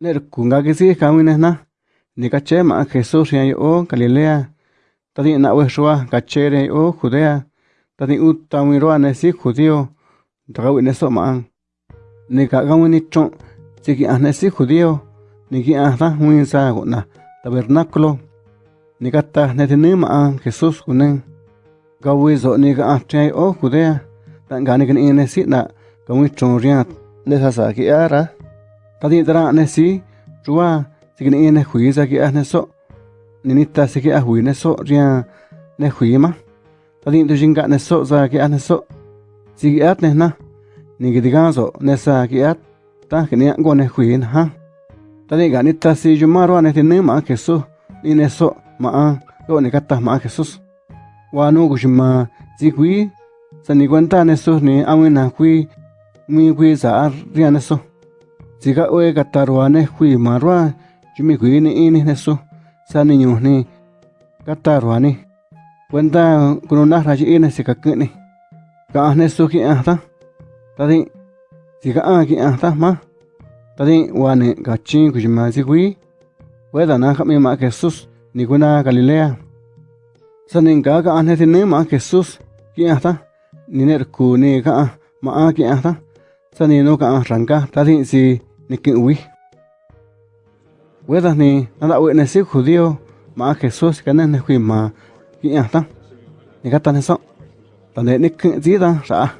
ner kunga que sí kamine na ni caché ma Jesús ya o Galilea. Tadi na we shua cachere o Judea. Tadi uta mi roa ne si judío. Tagawi ne so ma ni ka gawi ni tron siki ane si judío. Ni ki ahda huin sa na tabernáculo. Ni kata ne tini ma Jesús kunen gawi zo ni ga ahtre o Judea. Tan gani kan ine si na gawi tron riat ne sa sa ki ara tadi tara ne si chua sikin ine hui sa ki ahne so ni nita siki ah hui ne so ria ne hui ma tadi tu jinga ne so sa ki ahne so siki at ne na ni ki diga so ne sa ki at ta ki ni go ne hui na ha tadi ga nita si juma ro ne tini ma Jesús ni ne so ma go ni kata ma Jesús wa nu ku si hui sa ni cuenta ne so ni awina hui mi hui sa ria ne so Sika oe kataruane hui marwa chumi hui ni ini nesu sa ni nyu ni cuenta kununa ine sika kini ka nesu ki ahta tadi sika a ki ahta ma tadi wane gachin kujima si hui weda na kami ma Jesus ni kuna Galilea. Sanin ka ka ane tini ma Jesus ki ahta ni ner ku ni ka ma a ki ahta sani no ka ranka tadi si niquihui. Huedas ni nada huena si judío ma Jesús que nene hui ma quiñata. Ni gata neso. Tande ni quida ra.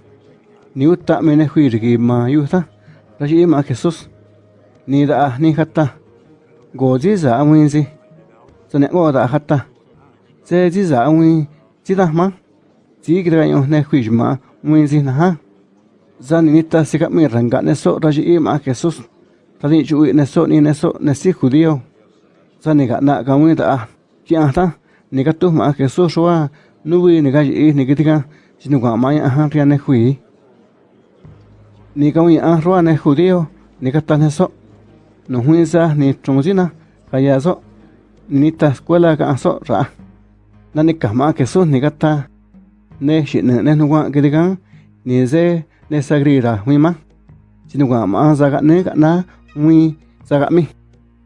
Ni uta mene hui rigi ma yuta. Rashi ma Jesús. Ni da ni gata. Goji za amuinzi. Tane goda gata. Se ji za amuin. Jida ma. Ji gidaño ne hui ma. Muinzi na ha. Zani nita sikap mi rangane so rashi ma Jesús. Tadi chu ne so ni ne so ne si judío zani ga na ga mu ta ki a ta ni ka tu ma Jesús wa nu wi ni ga yi ni ki ka si nu ga ma ya ha ri ne hui ni ka wi a ro ne judío ni ka ta ne so no hui sa ni chung ji na ka ya so ni ta escuela ka so ra na ni ka ma Jesús ni ka ta. Ne shi ne ne nu wa ki tika ni ze ne sagri ra hui ma sinu ga ma za ga ne ga na ngui za ga mi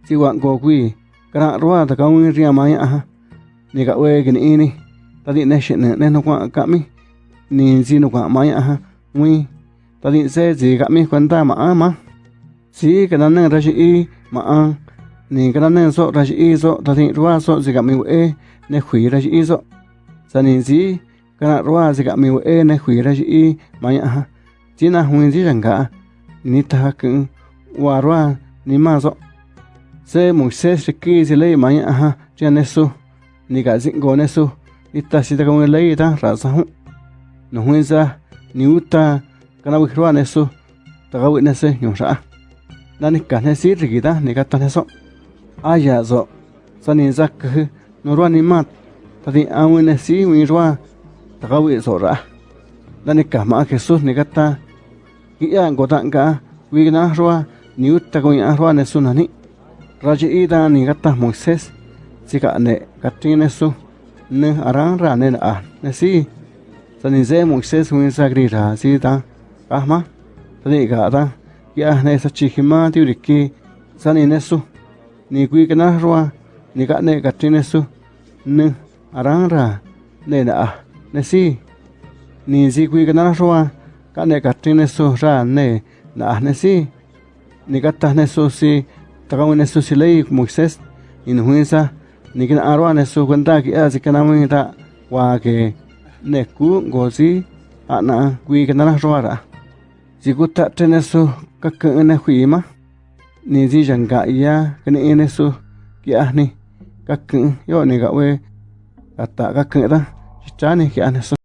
si wa go wi kra ro ta ka ngui ria ma ya ni ga we gi ni ni. Ta di ne shi ne ne no kwa ka mi. Ni si no kwa ma ya ha wi ta di se ji ga mi kwenta ma a ma. Si ka na ne ra shi i ma a ni ka na ne so ra shi i so ta di ro so ji ga mi we ne khui ra shi i so sa ni si ka na ro ji ga mi we ne khui ra shi i ma ya ha chỉ na huỳnh chỉ rằng cả ni ta ka warua ni mazo se mu riki si lei maya aha mà nesu ni ga zingo nesu ne ni ta si ta kong lei ta ra sa hu no huỳnh ni uta kana wi ra ne ta ga wi ne se nyu sa na ni ka ne si ri ta, ni ka ta ne aya zo. Sa ni za cứ no rua ni ma ta di a wi ne si wi rua. Ta ga wi zo ra na ni ka ma Jesus ni kata kia ngota ka wi na roa ni utta ko niuttakuin arruanesunani rayi'itani kataj moisés tsika'ne katrinesu ne aran rane na'a nesi sani se moisés win sagrira si ta kajma sani ka'ata ki'ajne sachijima tiuriki sani nesu ni kui kanajrua ni ka'ne katrinesu ne aran ra ne na'a nesi ni zi kui kanajrua ka'ne katrinesu ra ne na'a nesi nikata nesusi takamu nesusi lei Moisés inhuinsa nikin arwa nesu cuenta ki así que namu ita wa neku gozi ana kui que nana roara jikuta tenesu kakene huima ni ji yanga ya kene su que ahni kakun yo ni gawe ta kakera ki que anesu